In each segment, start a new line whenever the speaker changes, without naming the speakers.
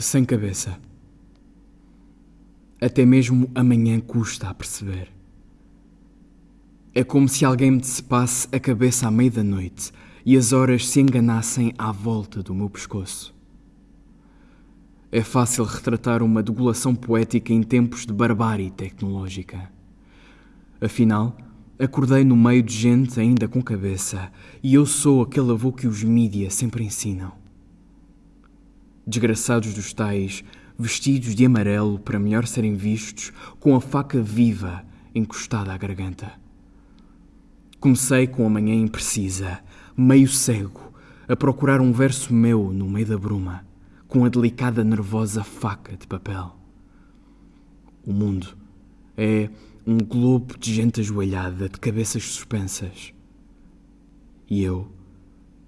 sem cabeça. Até mesmo amanhã custa a perceber. É como se alguém me decepasse a cabeça à meia da noite e as horas se enganassem à volta do meu pescoço. É fácil retratar uma degulação poética em tempos de barbárie tecnológica. Afinal, acordei no meio de gente ainda com cabeça e eu sou aquele avô que os mídia sempre ensinam. Desgraçados dos tais, vestidos de amarelo para melhor serem vistos, com a faca viva encostada à garganta. Comecei com a manhã imprecisa, meio cego, a procurar um verso meu no meio da bruma, com a delicada, nervosa faca de papel. O mundo é um globo de gente ajoelhada, de cabeças suspensas. E eu,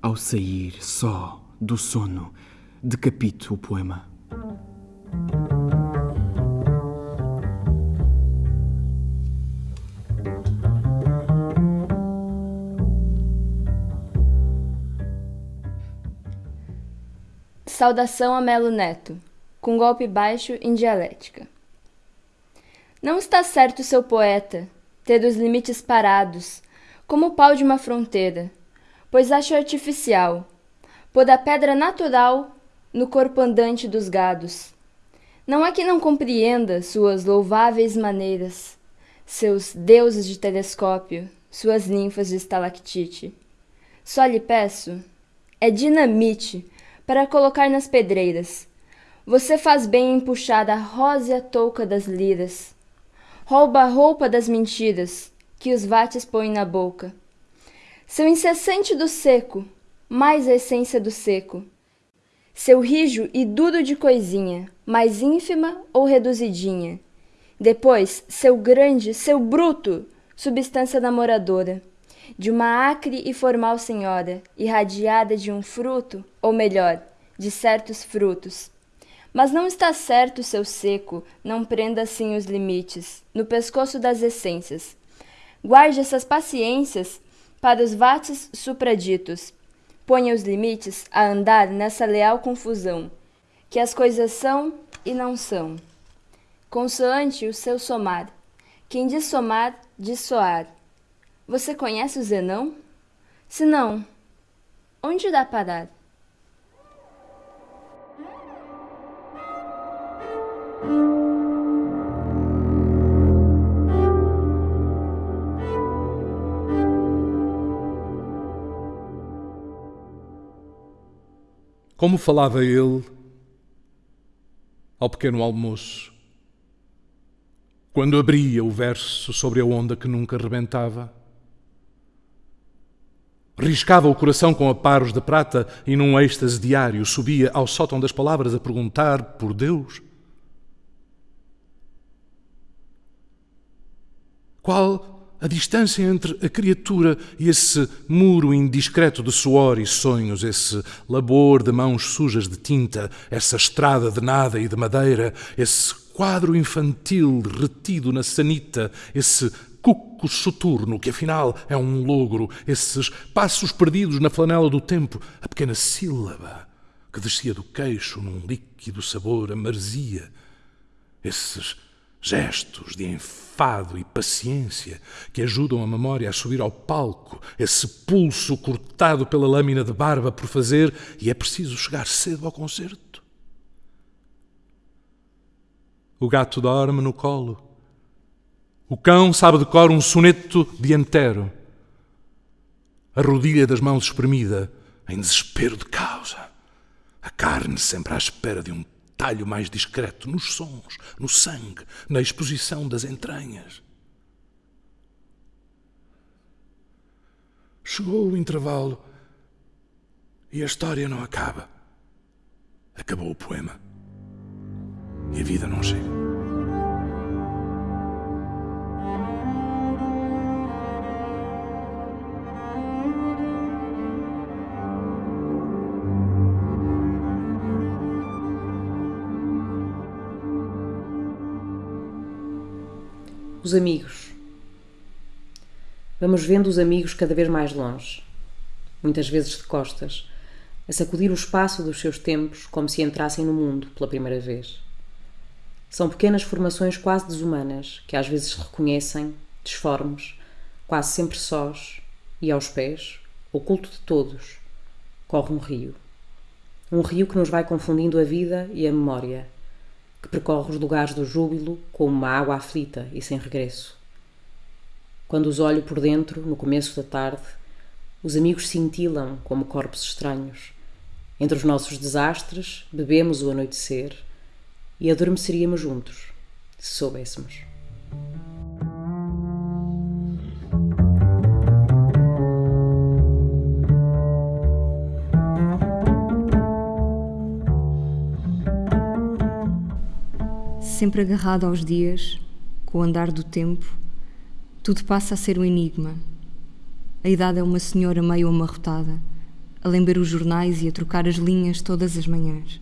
ao sair só do sono, decapito o poema.
Saudação a Melo Neto, com golpe baixo em dialética. Não está certo seu poeta ter os limites parados, como o pau de uma fronteira, pois acho artificial, pôr a pedra natural no corpo andante dos gados. Não é que não compreenda suas louváveis maneiras, seus deuses de telescópio, suas ninfas de estalactite. Só lhe peço, é dinamite para colocar nas pedreiras. Você faz bem em puxar a rósea touca das liras. Rouba a roupa das mentiras que os vates põem na boca. Seu incessante do seco, mais a essência do seco seu rijo e duro de coisinha, mais ínfima ou reduzidinha. Depois, seu grande, seu bruto, substância namoradora, de uma acre e formal senhora, irradiada de um fruto, ou melhor, de certos frutos. Mas não está certo seu seco, não prenda assim os limites, no pescoço das essências. Guarde essas paciências para os vates supraditos, Ponha os limites a andar nessa leal confusão, que as coisas são e não são. Consoante o seu somar. Quem diz somar, diz soar. Você conhece o Zenão? Se não, onde dá parar?
Como falava ele ao pequeno almoço, quando abria o verso sobre a onda que nunca rebentava. Riscava o coração com aparos de prata e num êxtase diário subia ao sótão das palavras a perguntar por Deus. Qual a distância entre a criatura e esse muro indiscreto de suor e sonhos, esse labor de mãos sujas de tinta, essa estrada de nada e de madeira, esse quadro infantil retido na sanita, esse cuco soturno que afinal é um logro, esses passos perdidos na flanela do tempo, a pequena sílaba que descia do queixo num líquido sabor a marzia, esses gestos de enfado e paciência que ajudam a memória a subir ao palco, esse pulso cortado pela lâmina de barba por fazer e é preciso chegar cedo ao concerto. O gato dorme no colo. O cão sabe de cor um soneto dianteiro. A rodilha das mãos espremida em desespero de causa. A carne sempre à espera de um talho mais discreto nos sons, no sangue, na exposição das entranhas. Chegou o intervalo e a história não acaba. Acabou o poema e a vida não chega.
Os amigos. Vamos vendo os amigos cada vez mais longe, muitas vezes de costas, a sacudir o espaço dos seus tempos como se entrassem no mundo pela primeira vez. São pequenas formações quase desumanas que às vezes reconhecem, disformes, quase sempre sós, e aos pés, oculto de todos, corre um rio. Um rio que nos vai confundindo a vida e a memória, que percorre os lugares do júbilo como uma água aflita e sem regresso. Quando os olho por dentro, no começo da tarde, os amigos cintilam como corpos estranhos. Entre os nossos desastres, bebemos o anoitecer e adormeceríamos juntos, se soubéssemos.
Sempre agarrado aos dias, com o andar do tempo, tudo passa a ser um enigma. A idade é uma senhora meio amarrotada, a lember os jornais e a trocar as linhas todas as manhãs.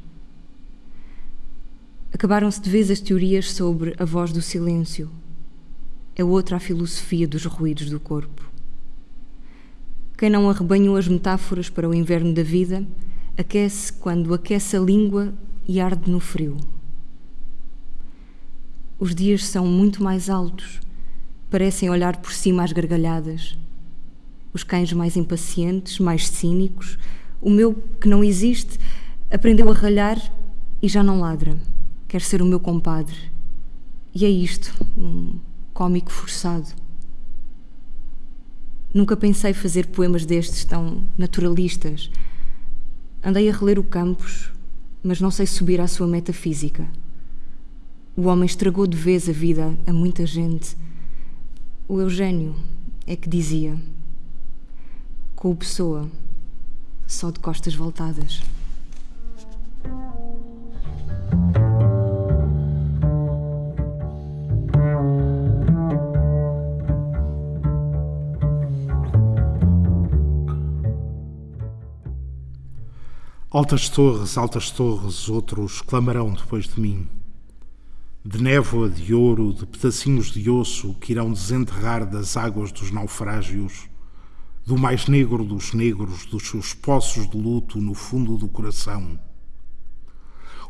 Acabaram-se de vez as teorias sobre a voz do silêncio. É outra a filosofia dos ruídos do corpo. Quem não arrebanhou as metáforas para o inverno da vida, aquece quando aquece a língua e arde no frio. Os dias são muito mais altos, parecem olhar por cima às gargalhadas. Os cães mais impacientes, mais cínicos, o meu, que não existe, aprendeu a ralhar e já não ladra quer ser o meu compadre. E é isto, um cómico forçado. Nunca pensei fazer poemas destes tão naturalistas. Andei a reler o Campos, mas não sei subir à sua metafísica. O homem estragou de vez a vida a muita gente. O Eugênio é que dizia: com o Pessoa, só de costas voltadas.
Altas torres, altas torres, outros clamarão depois de mim. De névoa de ouro, de pedacinhos de osso que irão desenterrar das águas dos naufrágios, do mais negro dos negros, dos seus poços de luto no fundo do coração.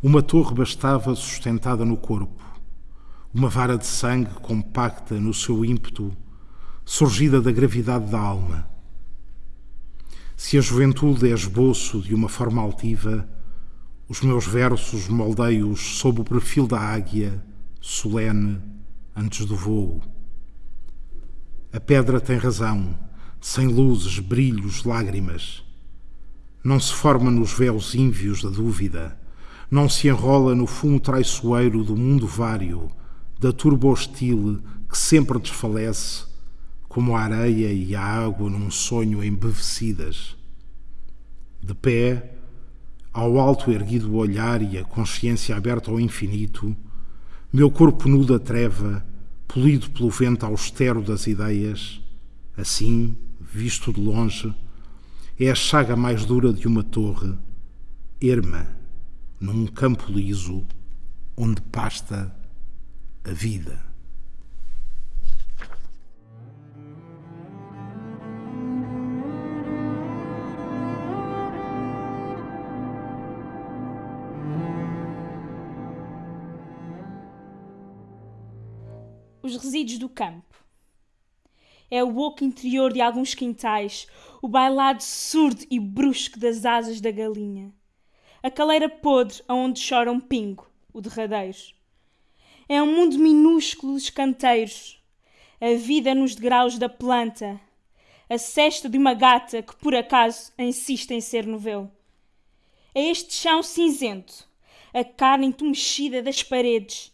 Uma torre bastava sustentada no corpo, uma vara de sangue compacta no seu ímpeto, surgida da gravidade da alma se a juventude é esboço de uma forma altiva, os meus versos moldei-os sob o perfil da águia, solene, antes do voo. A pedra tem razão, sem luzes, brilhos, lágrimas. Não se forma nos véus ínvios da dúvida, não se enrola no fumo traiçoeiro do mundo vário, da turba hostil que sempre desfalece como a areia e a água num sonho embevecidas. De pé, ao alto erguido olhar e a consciência aberta ao infinito, meu corpo nu da treva, polido pelo vento austero das ideias, assim, visto de longe, é a chaga mais dura de uma torre, erma, num campo liso, onde pasta a vida.
Os resíduos do campo. É o oco interior de alguns quintais, o bailado surdo e brusco das asas da galinha. A caleira podre aonde chora um pingo, o derradeiro. É um mundo minúsculo de canteiros, a vida nos degraus da planta, a cesta de uma gata que por acaso insiste em ser novelo. É este chão cinzento, a carne entumecida das paredes,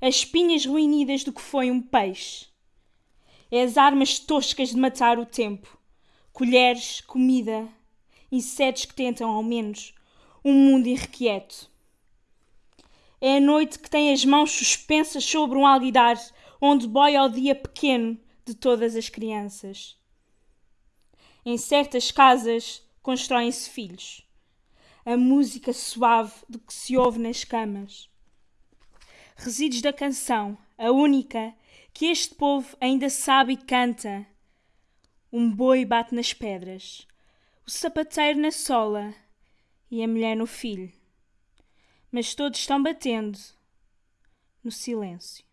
as espinhas ruinidas do que foi um peixe. É as armas toscas de matar o tempo, colheres, comida, insetos que tentam, ao menos, um mundo irrequieto. É a noite que tem as mãos suspensas sobre um alguidar onde boia o dia pequeno de todas as crianças. Em certas casas constroem-se filhos. A música suave do que se ouve nas camas resíduos da canção, a única que este povo ainda sabe e canta. Um boi bate nas pedras, o sapateiro na sola e a mulher no filho. Mas todos estão batendo no silêncio.